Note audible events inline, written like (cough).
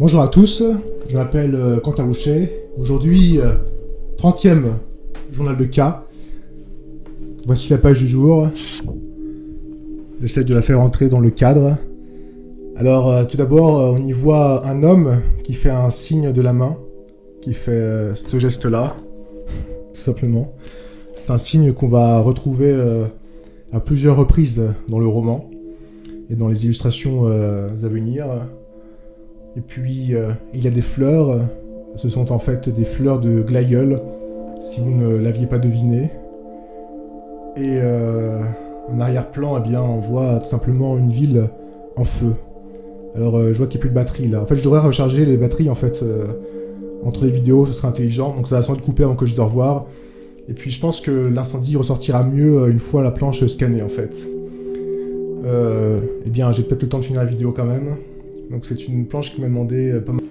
Bonjour à tous, je m'appelle euh, Quentin Boucher. Aujourd'hui, euh, 30e journal de cas. Voici la page du jour. J'essaie de la faire entrer dans le cadre. Alors, euh, tout d'abord, euh, on y voit un homme qui fait un signe de la main, qui fait euh, ce geste-là, (laughs) tout simplement. C'est un signe qu'on va retrouver euh, à plusieurs reprises dans le roman et dans les illustrations euh, à venir. Et puis, euh, il y a des fleurs. Ce sont en fait des fleurs de glaïeul, si vous ne l'aviez pas deviné. Et euh, en arrière-plan, eh bien, on voit tout simplement une ville en feu. Alors, euh, je vois qu'il n'y a plus de batterie là. En fait, je devrais recharger les batteries en fait entre les vidéos, ce serait intelligent. Donc, ça va sans doute couper avant que je dise au revoir. Et puis, je pense que l'incendie ressortira mieux une fois la planche scannée en fait. Eh bien, j'ai peut-être le temps de finir la vidéo quand même. Donc, c'est une planche qui m'a demandé euh, pas mal.